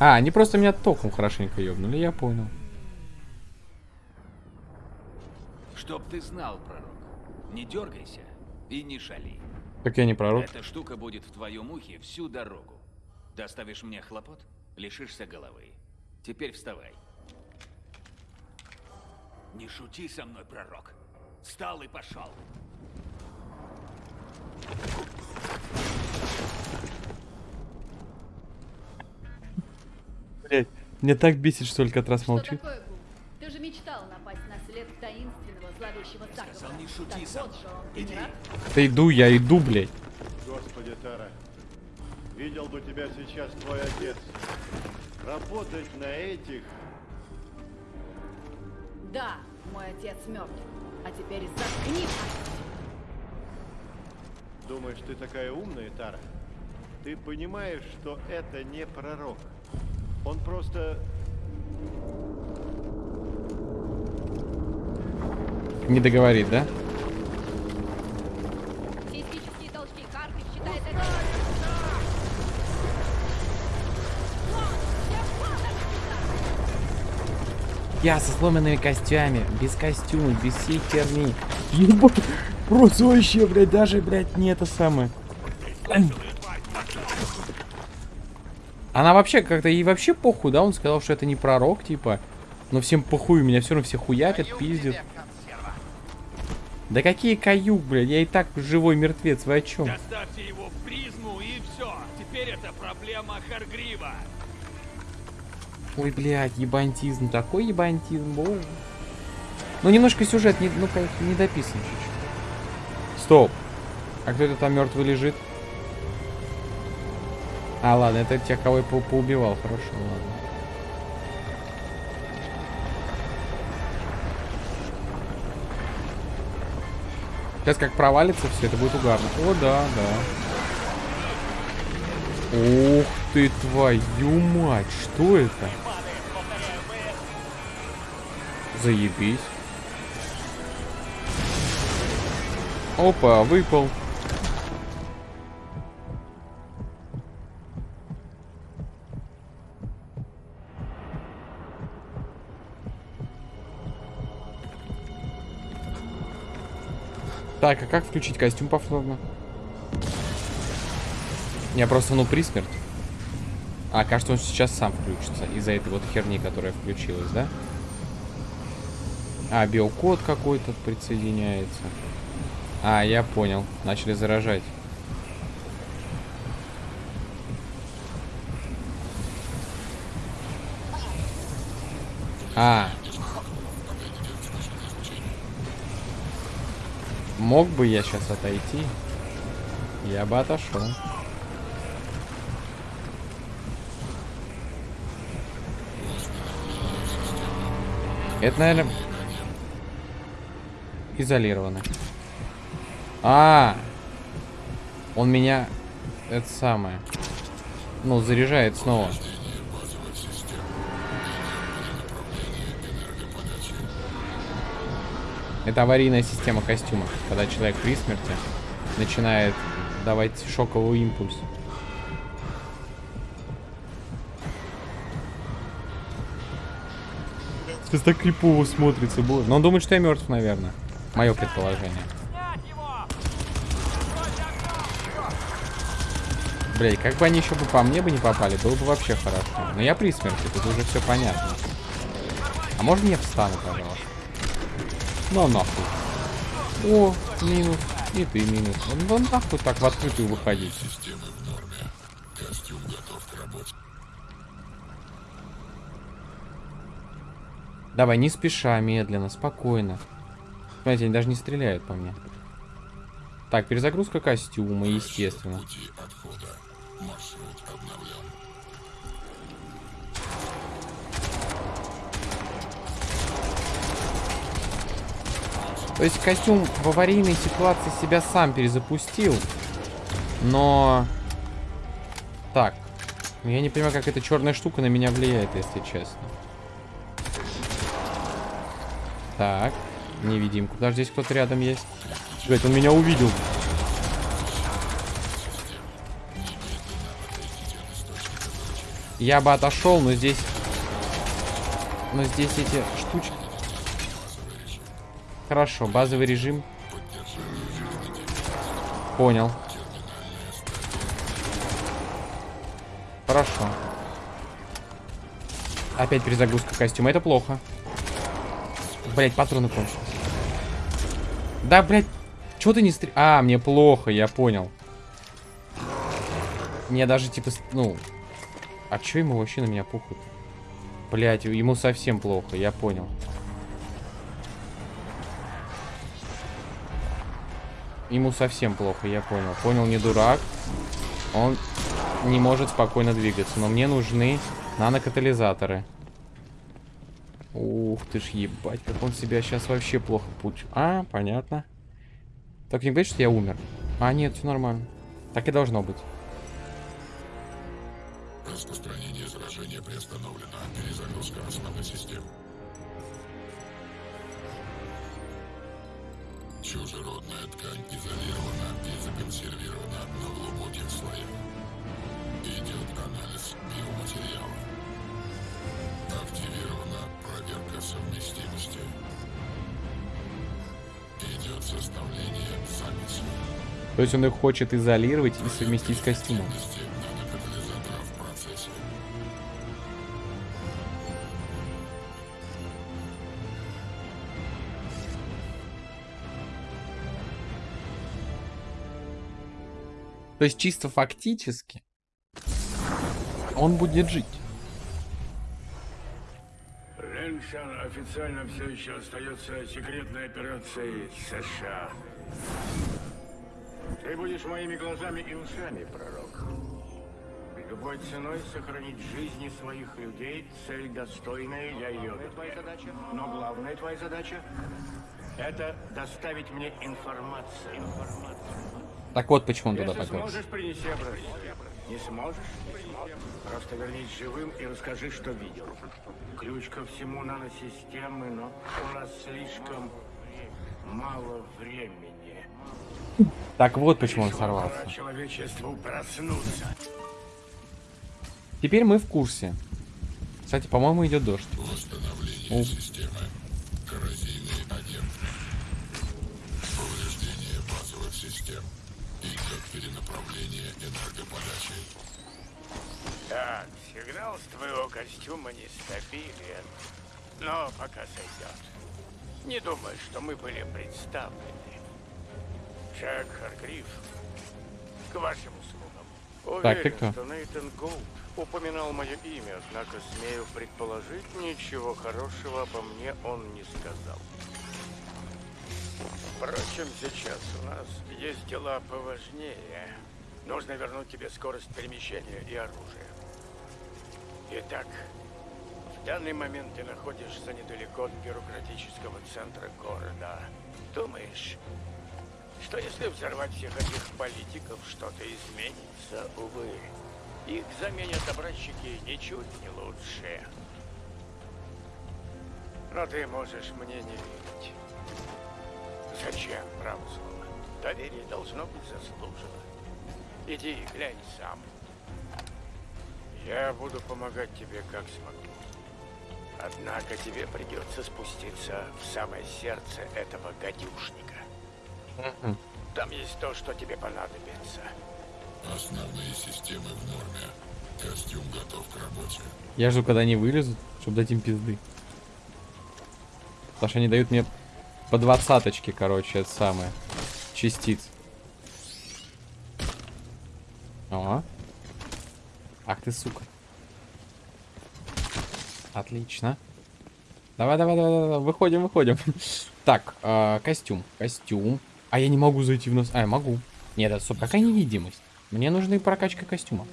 А, они просто меня током хорошенько ёбнули, я понял. Чтоб ты знал, пророк, не дергайся и не шали. Так я не пророк. Эта штука будет в твоем ухе всю дорогу. Доставишь мне хлопот, лишишься головы. Теперь вставай. Не шути со мной, пророк. Встал и пошел. Блять, мне так бесит, что только раз Что молчит. такое, Гул? Ты же мечтал напасть на след таинственного зловещего Сказал, не шути не Иди. Да иду, я иду, блядь. Господи, Тара, видел бы тебя сейчас твой отец. Работать на этих... Да, мой отец мертв. А теперь заткнись. Думаешь, ты такая умная, Тара? Ты понимаешь, что это не пророк. Он просто... Не договорит, да? Я со сломанными костями, без костюма, без всей херни. Ебать, просто вообще, блядь, даже, блядь, не это самое. Она вообще как-то, ей вообще похуй, да? Он сказал, что это не пророк, типа. Но всем похуй, меня все равно все хуятят, пиздят. Да какие каюк, блядь, я и так живой мертвец, вы о чем? Доставьте его в призму и все. Теперь это проблема Харгрива. Ой, блядь, ебантизм, такой ебантизм, боже. Ну, немножко сюжет, не, ну, как не дописан чуть-чуть. Стоп. А кто это там мертвый лежит? А, ладно, это тех, кого я по поубивал. Хорошо, ладно. Сейчас как провалится все, это будет угарно. О, да, да. Ух ты, твою мать, что это? Заебись. Опа, выпал. Так, а как включить костюм повторно? Я просто, ну, при смерть. А, кажется, он сейчас сам включится из-за этой вот херни, которая включилась, да? А, биокод какой-то присоединяется. А, я понял. Начали заражать. А. Мог бы я сейчас отойти? Я бы отошел. Это, наверное, изолировано. А, он меня, это самое, ну, заряжает снова. Это аварийная система костюма, когда человек при смерти начинает давать шоковый импульс. Сейчас так крипово смотрится, боже. Но он думает, что я мертв, наверное. Мое предположение. Блять, как бы они еще бы по мне бы не попали, было бы вообще хорошо. Но я при смерти, тут уже все понятно. А можно я встану, пожалуйста? Ну нахуй. О, минус. И ты минус. Ну нахуй так в открытую выходить. Давай, не спеша, медленно, спокойно. Смотрите, они даже не стреляют по мне. Так, перезагрузка костюма, естественно. То есть костюм в аварийной ситуации себя сам перезапустил. Но... Так. Я не понимаю, как эта черная штука на меня влияет, если честно. Так. Невидимку. Даже здесь кто-то рядом есть. Блять, он меня увидел. Я бы отошел, но здесь... Но здесь эти штучки... Хорошо, базовый режим. Понял. Хорошо. Опять перезагрузка костюма. Это плохо. Блять, патроны кончились. Да, блять. Чё ты не стр... А, мне плохо, я понял. Мне даже, типа, ну... А чё ему вообще на меня пухают? Блять, ему совсем плохо, я понял. Ему совсем плохо, я понял. Понял, не дурак. Он не может спокойно двигаться. Но мне нужны нанокатализаторы. Ух ты ж, ебать, как он себя сейчас вообще плохо путь. А, понятно. Так не говорит, что я умер. А, нет, все нормально. Так и должно быть. Распространение заражения приостановлено. Перезагрузка основной системы. Чужеродная ткань изолирована и законсервирована на глубоких слоях. Идет анализ биоматериала. Активирована проверка совместимости. Идет составление записи. То есть он их хочет изолировать и совместить с костюмом. То есть чисто фактически он будет жить. Лэншан официально все еще остается секретной операцией США. Ты будешь моими глазами и ушами, пророк. Любой ценой сохранить жизни своих людей – цель достойная для ее. твоя задача. Но главная твоя задача – это доставить мне информацию. Так вот почему он туда попал. сможешь, принеси образец. Не сможешь? Просто вернись живым и расскажи, что видел. Ключ ко всему наносистемы, но у нас слишком мало времени. Так вот почему он сорвался. человечеству проснуться. Теперь мы в курсе. Кстати, по-моему, идет дождь. Восстановление О. системы. Так, сигнал с твоего костюма нестабилен, но пока сойдет. Не думаю, что мы были представлены. Джек Харгриф, к вашим услугам. Так, ты Уверен, кто? что Нейтан Голд упоминал мое имя, однако смею предположить, ничего хорошего обо мне он не сказал. Впрочем, сейчас у нас есть дела поважнее. Нужно вернуть тебе скорость перемещения и оружие. Итак, в данный момент ты находишься недалеко от бюрократического центра города. Думаешь, что если взорвать всех этих политиков, что-то изменится? Увы, их заменят образчики ничуть не лучше. Но ты можешь мне не верить. Зачем, право? Доверие должно быть заслужено. Иди и глянь сам. Я буду помогать тебе как смогу. Однако тебе придется спуститься в самое сердце этого гадюшника. Там есть то, что тебе понадобится. Основные системы в норме. Костюм готов к работе. Я жду, когда они вылезут, чтобы дать им пизды. Потому что они дают мне по двадцаточке, короче, это самое. Частиц. О. Ах ты, сука. Отлично. Давай, давай, давай, давай, выходим, выходим. Так, э, костюм, костюм. А я не могу зайти в нас. А, я могу. Нет, это стоп, какая невидимость? Мне нужна и прокачка костюма.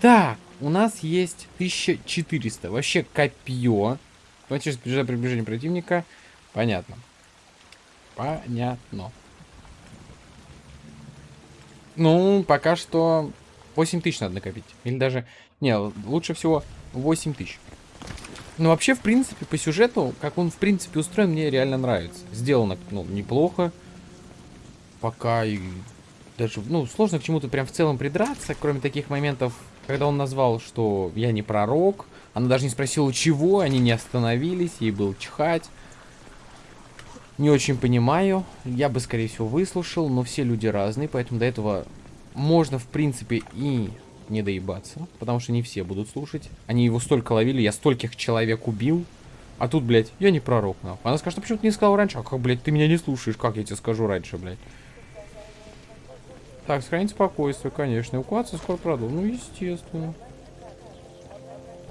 Так, у нас есть 1400. Вообще копье. Давайте приближение, приближение противника. Понятно. Понятно. Ну, пока что 8000 надо накопить. Или даже... Не, лучше всего 8000. Ну, вообще, в принципе, по сюжету, как он, в принципе, устроен, мне реально нравится. Сделано, ну, неплохо. Пока и... Даже, ну, сложно к чему-то прям в целом придраться, кроме таких моментов Когда он назвал, что я не пророк, она даже не спросила, чего, они не остановились, ей был чихать. Не очень понимаю. Я бы, скорее всего, выслушал, но все люди разные, поэтому до этого можно, в принципе, и не доебаться, потому что не все будут слушать. Они его столько ловили, я стольких человек убил. А тут, блядь, я не пророк, нахуй. Она скажет, а почему ты не сказал раньше? А как, блядь, ты меня не слушаешь? Как я тебе скажу раньше, блядь? Так, сохранить спокойствие, конечно. Эвакуация скоро продолжим. Ну, естественно.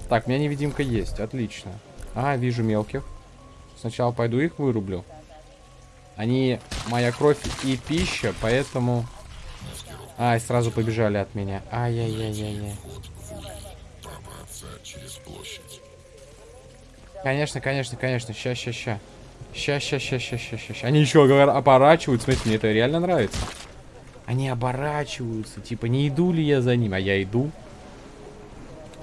Так, у меня невидимка есть. Отлично. А, вижу мелких. Сначала пойду их вырублю. Они моя кровь и пища, поэтому... Ай, сразу побежали от меня. Ай-яй-яй-яй-яй. Конечно, конечно, конечно. Ща, ща, ща. Ща, ща, ща, ща, ща, ща, ща. Они еще оборачиваются. Смотрите, мне это реально нравится. Они оборачиваются. Типа, не иду ли я за ним? А я иду.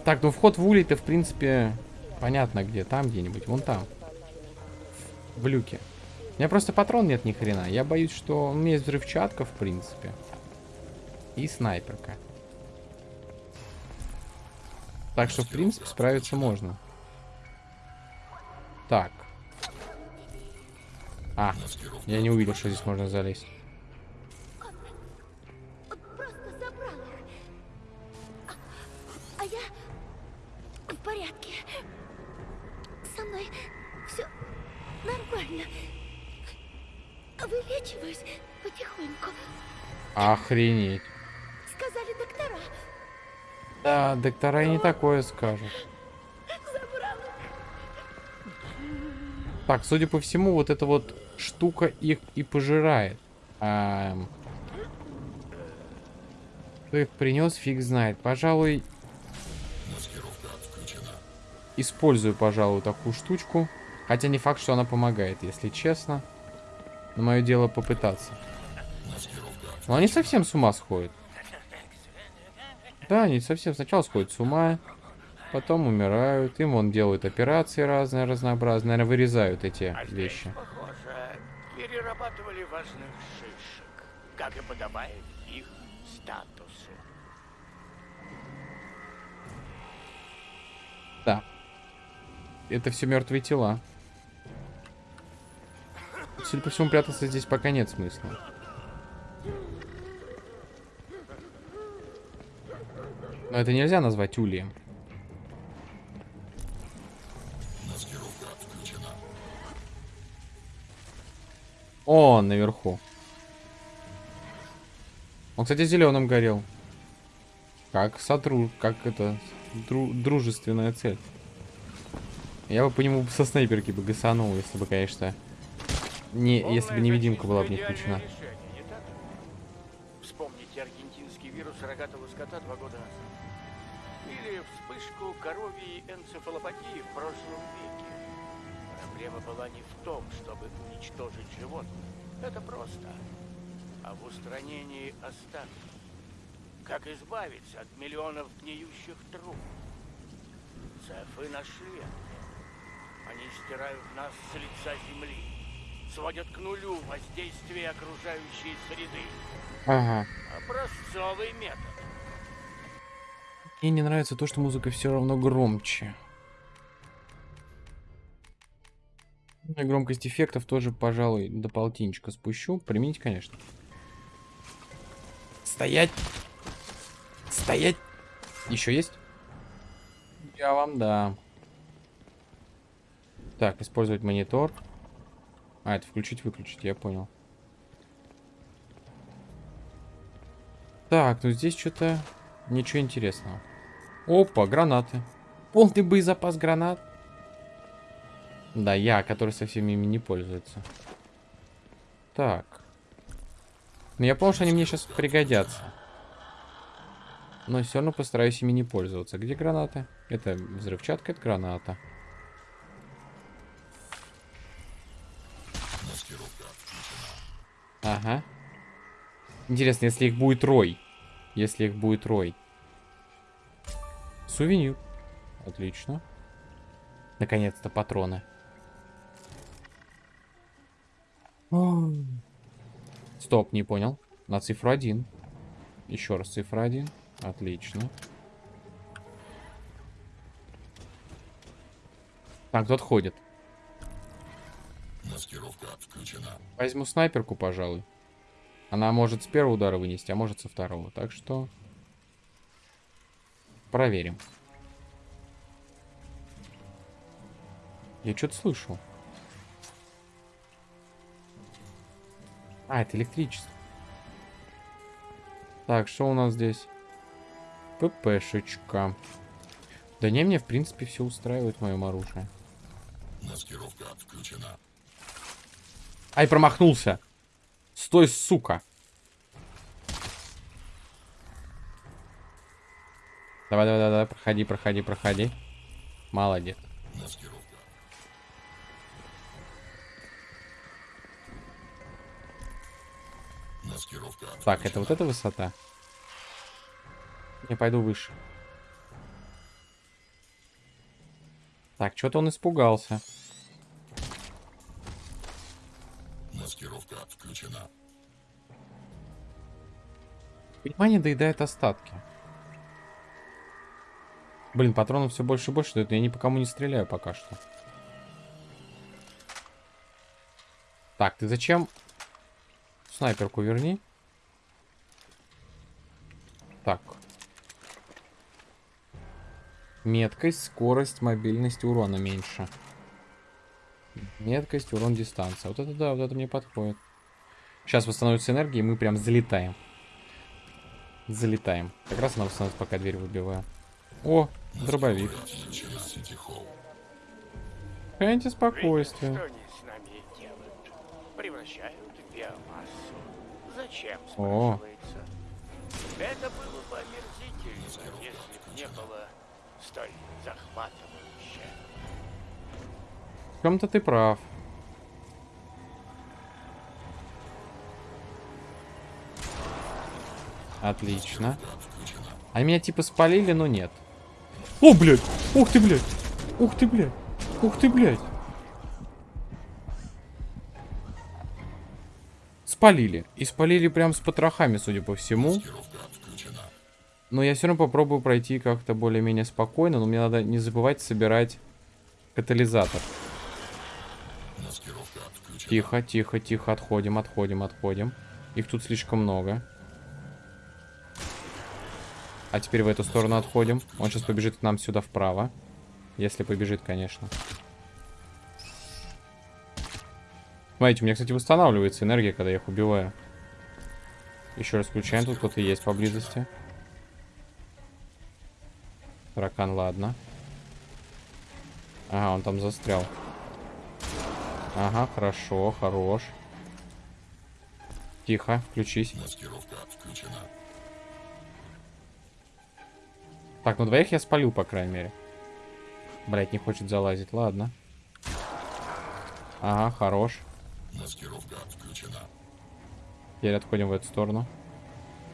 Так, ну вход в улей-то, в принципе, понятно где. Там где-нибудь. Вон там. В люке. У меня просто патрон нет ни хрена. Я боюсь, что у меня есть взрывчатка, в принципе. И снайперка. Так что, в принципе, справиться можно. Так. А, я не увидел, что здесь можно залезть. Он просто забрал их. А, а я в порядке. Со мной все нормально. Вылечиваюсь потихоньку. Охренеть. Сказали доктора. Доктора и не такое скажут. Так, судя по всему, вот эта вот штука их и пожирает. Ам. Кто их принес, фиг знает. Пожалуй, использую, пожалуй, такую штучку. Хотя не факт, что она помогает, если честно. Но мое дело попытаться. Но они совсем с ума сходят. Да, они совсем сначала сходят с ума, потом умирают. Им вон делают операции разные, разнообразные. Наверное, вырезают эти А здесь, вещи. похоже, перерабатывали важных шишек, как и подобает их статусу. Да. Это все мертвые тела. Судя по всему, прятаться здесь пока нет смысла. Но это нельзя назвать ульем. О, наверху. Он, кстати, зеленым горел. Как сотру, как это, дру- дружественная цель. Я бы по нему со снайперки бы гасанул, если бы, конечно, не, если бы невидимка была бы не включена. Решение, не? Вспомните аргентинский вирус рогатого скота два года назад. Или вспышку коровьей энцефалопатии в прошлом веке. Проблема была не в том, чтобы уничтожить животных. Это просто. А в устранении остатков. Как избавиться от миллионов гниющих труб? Цефы нашли. Они стирают нас с лица земли. Сводят к нулю воздействие окружающей среды. Ага. Образцовый метод. Мне не нравится то, что музыка все равно громче. И громкость эффектов тоже, пожалуй, до полтинничка спущу. Применить, конечно. Стоять! Стоять! Еще есть? Я вам дам. Так, использовать монитор. А, это включить-выключить, я понял. Так, ну здесь что-то ничего интересного. Опа, гранаты. Полный боезапас гранат. Да, я, который совсем ими не пользуется. Так. Ну, я понял, что они мне сейчас пригодятся. Но все равно постараюсь ими не пользоваться. Где гранаты? Это взрывчатка, это граната. Ага. Интересно, если их будет рой. Если их будет рой. Сувенир. Отлично. Наконец-то патроны. Стоп, не понял. На цифру один. Еще раз цифра один, Отлично. Так, кто отходит? Маскировка включена. Возьму снайперку, пожалуй. Она может с первого удара вынести, а может со второго. Так что Проверим. Я что-то слышу. А, это электричество. Так, что у нас здесь? ППшечка. Да не, мне в принципе все устраивает в моем оружии. Маскировка включена. Ай, промахнулся. Стой, сука. Давай, давай, давай, давай, проходи, проходи, проходи. Молодец. Так, это вот эта высота? Я пойду выше. Так, что-то он испугался. Маскировка включена. Внимание доедает остатки. Блин, патронов все больше и больше дают, но я ни по кому не стреляю пока что. Так, ты зачем? Снайперку верни. Так. Меткость, скорость, мобильность, урона меньше. Меткость, урон, дистанция. Вот это да, вот это мне подходит. Сейчас восстановится энергия, и мы прям залетаем. Залетаем. Как раз она восстановится, пока дверь выбиваю. О, дробовик. Видишь, спокойствие. Зачем, О. Это было бы если бы не было столь захватывающе. В чем-то ты прав. Отлично. А меня типа спалили, но нет. О, блядь! Ух ты, блядь! Ух ты, блядь! Ух ты, блядь! Спалили. И спалили прям с потрохами, судя по всему. Но я все равно попробую пройти как-то более-менее спокойно. Но мне надо не забывать собирать катализатор. Тихо, тихо, тихо. Отходим, отходим, отходим. Их тут слишком много. А теперь в эту сторону отходим. Он сейчас побежит к нам сюда вправо. Если побежит, конечно. Смотрите, у меня, кстати, восстанавливается энергия, когда я их убиваю. Еще раз включаем. Тут кто-то есть поблизости. Таракан, ладно. Ага, он там застрял. Ага, хорошо, хорош. Тихо, включись. Маскировка включена. Так, ну двоих я спалил, по крайней мере. Блять, не хочет залазить, ладно. Ага, хорош. Маскировка включена. Теперь отходим в эту сторону.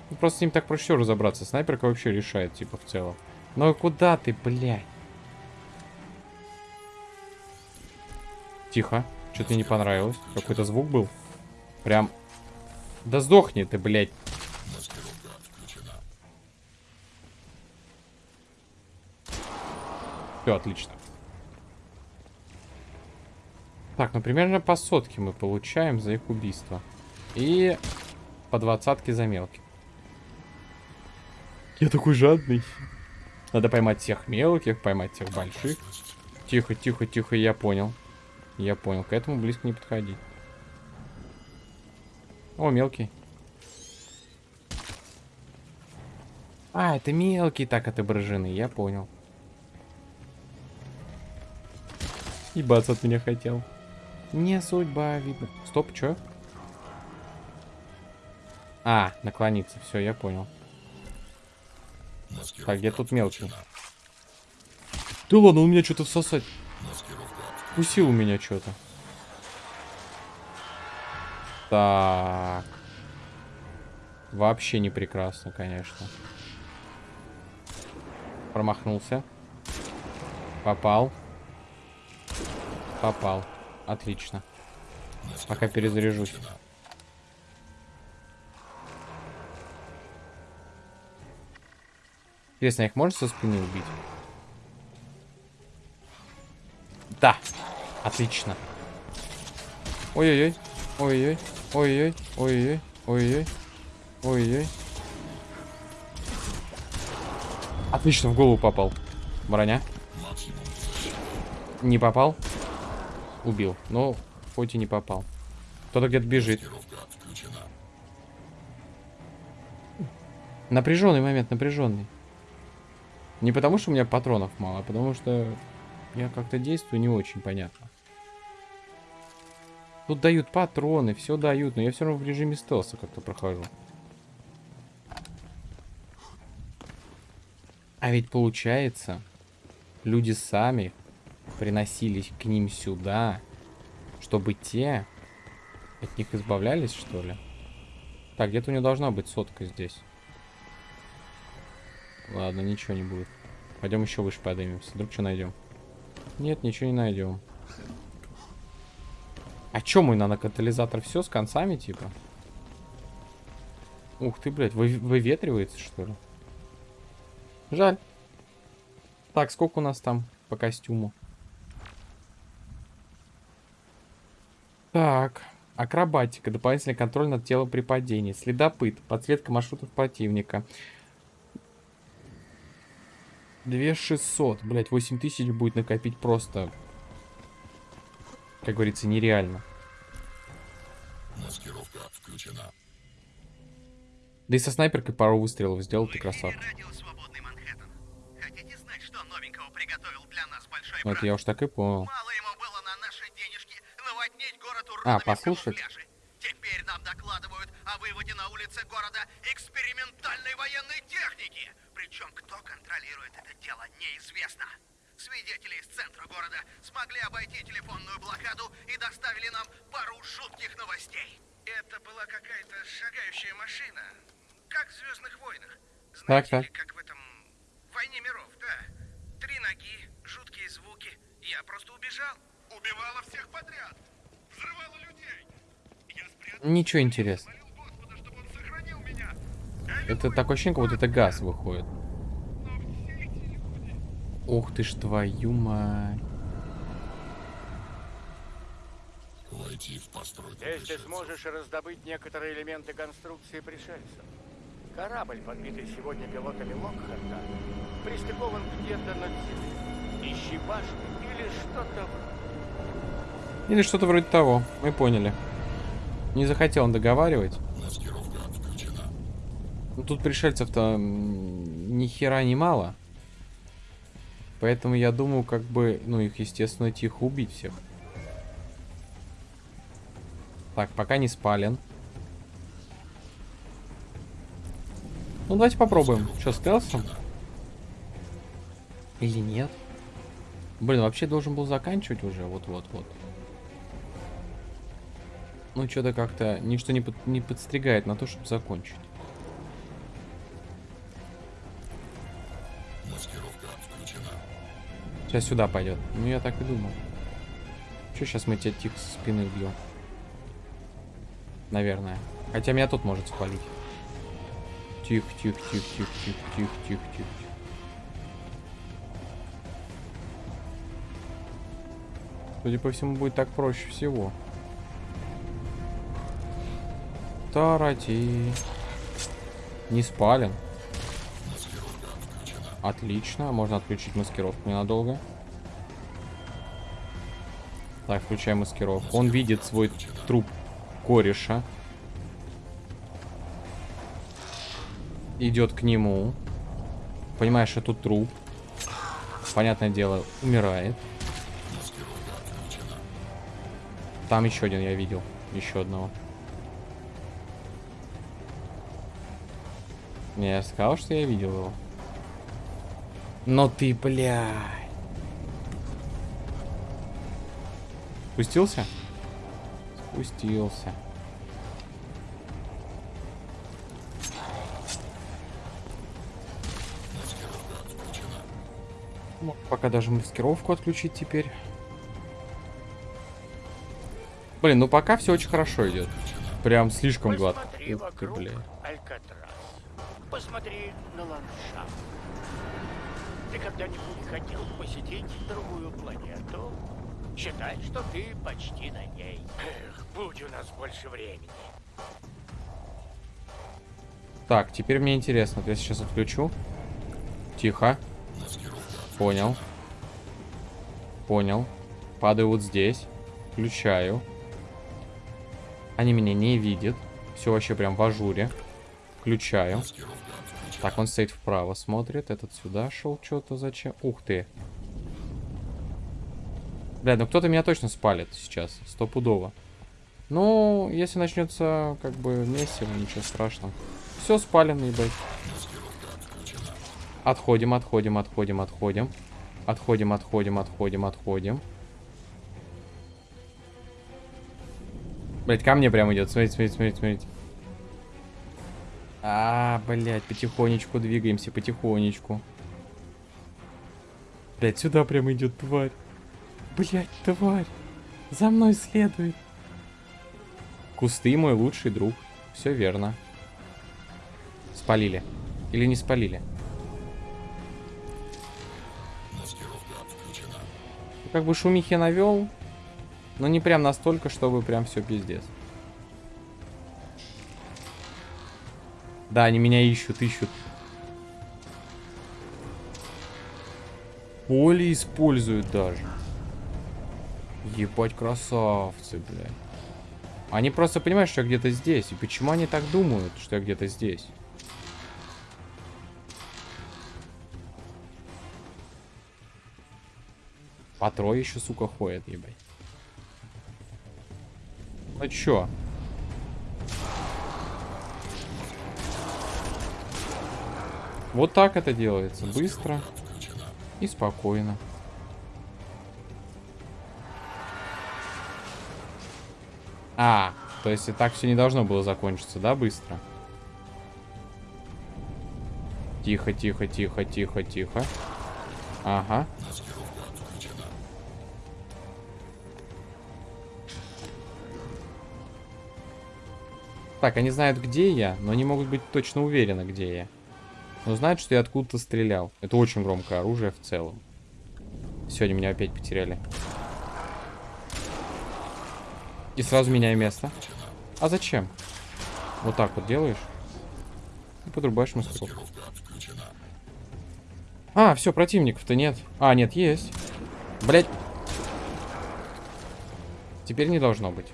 Ну, просто с ним так проще всего разобраться. Снайперка вообще решает, типа, в целом. Ну куда ты, блядь? Тихо. Что-то мне не понравилось. Какой-то звук был. Прям... Да сдохни ты, блядь. Маскировка включена. Все, отлично. Так, ну примерно по сотке мы получаем за их убийство. И по двадцатке за мелких. Я такой жадный. Надо поймать всех мелких, поймать всех больших. Тихо, тихо, тихо, я понял. Я понял, к этому близко не подходи. О, мелкий. А, это мелкий так отображены, я понял. Ебаться от меня хотел. Не судьба, видно. Стоп, чё? А, наклониться. Все, я понял. Так, где тут мелкий? Да ладно, у меня что-то всосать. Кусил у меня что-то. Так. Вообще не прекрасно, конечно. Промахнулся. Попал. Попал. Отлично. Пока перезаряжусь. Интересно, их можно со спины убить? Да. Отлично. Ой-ой-ой. Ой-ой. Ой-ой. Ой-ой. Ой-ой. Ой-ой. Отлично, в голову попал. Броня. Не попал. Убил. Но хоть и не попал. Кто-то где-то бежит. Напряженный момент, напряженный. Не потому, что у меня патронов мало, а потому что я как-то действую не очень понятно. Тут дают патроны, все дают, но я все равно в режиме стелса как-то прохожу. А ведь получается, люди сами приносились к ним сюда, чтобы те от них избавлялись, что ли? Так, где-то у него должна быть сотка здесь. Ладно, ничего не будет. Пойдем еще выше поднимемся. Вдруг что найдем? Нет, ничего не найдем. А чё мой нанокатализатор? Все с концами, типа? Ух ты, блядь, вы, выветривается, что ли? Жаль. Так, сколько у нас там по костюму? Так, акробатика, дополнительный контроль над телом при падении, следопыт, подсветка маршрутов противника. 2600, блять, 8000 будет накопить просто, как говорится, нереально. Маскировка включена. Да и со снайперкой пару выстрелов сделал, ты красавчик. знать, что новенького приготовил для нас большой Ну, это я уж так и понял. Мало ему было на наши денежки наводнить город А, послушать? Теперь нам докладывают о выводе на улицы города экспериментальной военной техники. Причем кто контролирует это дело, неизвестно. Свидетели из центра города смогли обойти телефонную блокаду и доставили нам пару жутких новостей. Это была какая-то шагающая машина, как в «Звездных войнах». Так, Знаете так. ли, как в этом «Войне миров», да. Три ноги, жуткие звуки. Я просто убежал. Убивала всех подряд. Ничего интересного. Это такое ощущение, как будто это газ выходит. Но все эти люди... Ух ты ж твою мать. Войти в постройку Здесь ты сможешь раздобыть некоторые элементы конструкции пришельцев. Корабль, подбитый сегодня пилотами Локхарта, пристыкован где-то над землей. Ищи башню или что-то вроде. Или что-то вроде того. Мы поняли. Не захотел он договаривать. Ну, тут пришельцев-то ни хера не мало. Поэтому я думаю, как бы, ну, их, естественно, тихо убить всех. Так, пока не спален. Ну, давайте попробуем. Что, стелсом? Или нет? Блин, вообще должен был заканчивать уже. Вот-вот-вот. Ну, что-то как-то ничто не, под- не подстригает на то, чтобы закончить. Маскировка отключена. Сейчас сюда пойдет. Ну, я так и думал. Че, сейчас мы тебя тихо со спины убьем. Наверное. Хотя меня тут может спалить. Тихо, тихо, тихо, тихо, тихо, тихо, тихо. тихо. Судя по всему, будет так проще всего. Тарати. Не спален. Отлично, можно отключить маскировку ненадолго. Так, включаем маскировку. Он видит свой труп кореша. Идет к нему. Понимаешь, тут труп. Понятное дело, умирает. Там еще один я видел. Еще одного. Не, я сказал, что я видел его. Но ты, блядь. Спустился? Спустился. Мог пока даже маскировку отключить теперь. Блин, ну пока все очень хорошо идет. Прям слишком гладко. Ух ты, бля. Алькатрас. Посмотри на ландшафт. Ты когда-нибудь хотел посетить другую планету? Считай, что ты почти на ней. Эх, будь у нас больше времени. Так, теперь мне интересно. Я сейчас отключу. Тихо. Понял. Понял. Падаю вот здесь. Включаю. Они меня не видят. Все вообще прям в ажуре. Включаю. Так, он стоит вправо, смотрит. Этот сюда шел что-то зачем. Ух ты. Бля, ну кто-то меня точно спалит сейчас. Стопудово. Ну, если начнется как бы месиво, ничего страшного. Все спалено, ебать. Отходим, отходим, отходим, отходим. Отходим, отходим, отходим, отходим. Блять, ко мне прям идет. Смотрите, смотрите, смотрите, смотрите. А, блять, потихонечку двигаемся, потихонечку. Блять, сюда прям идет тварь. Блять, тварь. За мной следует. Кусты мой лучший друг. Все верно. Спалили. Или не спалили? Как бы шумихи навел, но не прям настолько, чтобы прям все пиздец. Да, они меня ищут, ищут. Поле используют даже. Ебать, красавцы, блядь. Они просто понимают, что я где-то здесь. И почему они так думают, что я где-то здесь? По трое еще, сука, ходят, ебать. Ну чё? Вот так это делается. Быстро и спокойно. А, то есть и так все не должно было закончиться, да, быстро? Тихо, тихо, тихо, тихо, тихо. Ага. Так, они знают, где я, но не могут быть точно уверены, где я. Но знают, что я откуда-то стрелял. Это очень громкое оружие в целом. Сегодня меня опять потеряли. И сразу меняю место. А зачем? Вот так вот делаешь. И подрубаешь маскировку. А, все, противников-то нет. А, нет, есть. Блять. Теперь не должно быть.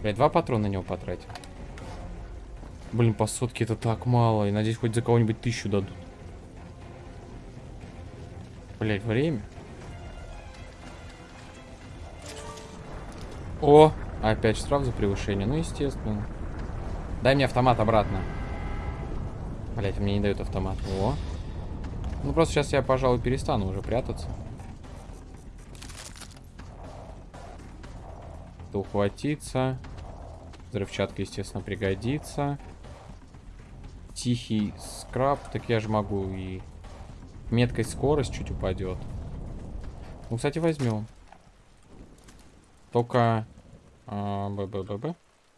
Блять, два патрона на него потратил. Блин, по сотке это так мало. И надеюсь, хоть за кого-нибудь тысячу дадут. Блять, время. О, опять штраф за превышение. Ну, естественно. Дай мне автомат обратно. Блять, мне не дают автомат. О. Ну, просто сейчас я, пожалуй, перестану уже прятаться. Ухватиться. Взрывчатка, естественно, пригодится. Тихий скраб. Так я же могу и... Меткой скорость чуть упадет. Ну, кстати, возьмем. Только... А, БББ.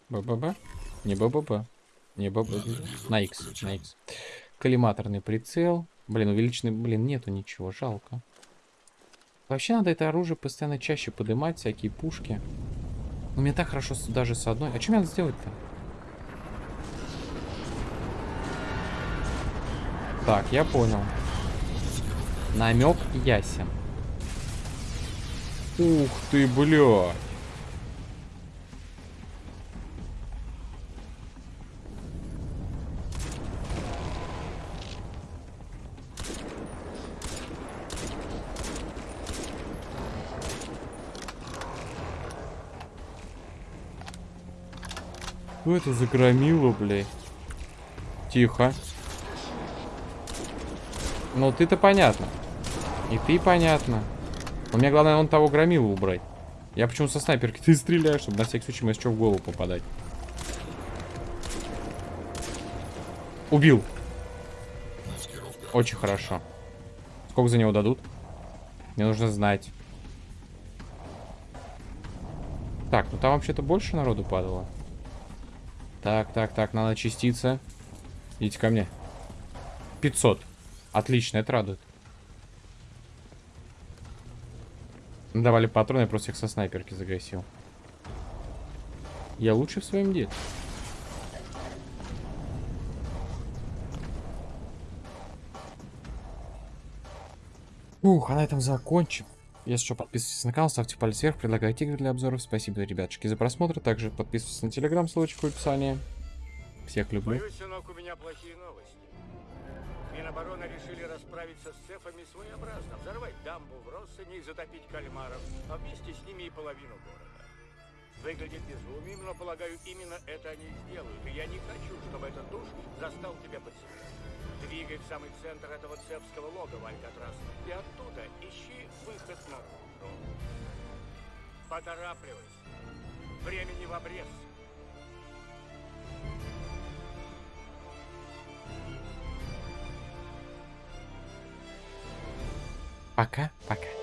БББ. Не БББ. Не БББ. На X. На X. Коллиматорный прицел. Блин, увеличенный... Блин, нету ничего. Жалко. Вообще надо это оружие постоянно чаще поднимать, всякие пушки. Ну, мне так хорошо даже с одной. А что мне надо сделать-то? Так, я понял. Намек ясен. Ух ты, блядь. Что это за громило, блядь? Тихо. Ну, ты-то понятно. И ты понятно. Но мне главное он того громилу убрать. Я почему со снайперки ты стреляешь, чтобы на всякий случай мне что в голову попадать. Убил. Очень хорошо. Сколько за него дадут? Мне нужно знать. Так, ну там вообще-то больше народу падало. Так, так, так, надо частица. Идите ко мне. 500. Отлично, это радует. Давали патроны, я просто их со снайперки загасил. Я лучший в своем деле. Ух, а на этом закончим. Если что, подписывайтесь на канал, ставьте палец вверх, предлагайте игры для обзоров. Спасибо, ребятушки, за просмотр. Также подписывайтесь на телеграм, ссылочка в описании. Всех люблю. Боюсь, сынок, у меня плохие новости. Минобороны решили расправиться с цефами своеобразно, взорвать дамбу в Россыне и затопить кальмаров, а вместе с ними и половину города. Выглядит безумием, но, полагаю, именно это они и сделают. И я не хочу, чтобы этот душ застал тебя под землей. Двигай в самый центр этого цепского логова, Алькатрас, и оттуда ищи выход наружу. Поторапливайся. Времени в обрез. Пока, пока.